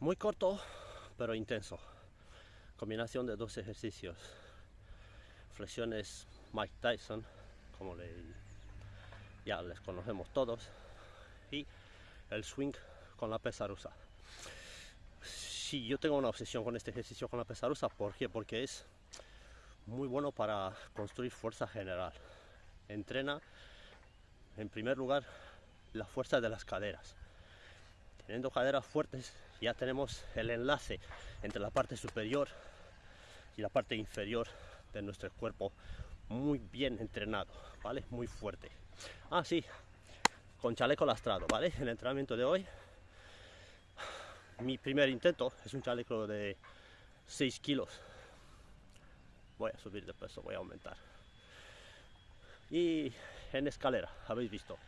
Muy corto, pero intenso. Combinación de dos ejercicios. Flexiones Mike Tyson, como le, ya les conocemos todos. Y el swing con la pesa rusa. Sí, yo tengo una obsesión con este ejercicio con la pesa rusa. ¿Por qué? Porque es muy bueno para construir fuerza general. Entrena, en primer lugar, la fuerza de las caderas. Teniendo caderas fuertes, ya tenemos el enlace entre la parte superior y la parte inferior de nuestro cuerpo muy bien entrenado, ¿vale? Muy fuerte. Ah, sí, con chaleco lastrado, ¿vale? El entrenamiento de hoy, mi primer intento es un chaleco de 6 kilos. Voy a subir de peso, voy a aumentar. Y en escalera, habéis visto.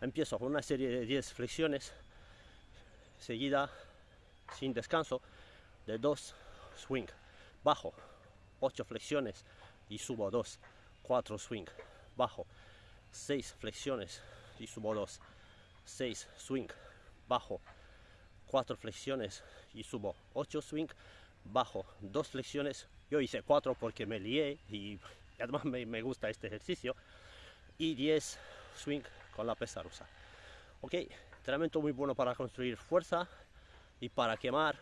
Empiezo con una serie de 10 flexiones, seguida sin descanso de 2 swing. Bajo 8 flexiones y subo 2. 4 swing. Bajo 6 flexiones y subo 2. 6 swing. Bajo 4 flexiones y subo 8 swing. Bajo 2 flexiones. Yo hice 4 porque me lié y además me, me gusta este ejercicio. Y 10 swing con la pesa rusa. Ok, entrenamiento muy bueno para construir fuerza y para quemar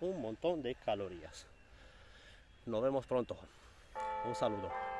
un montón de calorías. Nos vemos pronto. Un saludo.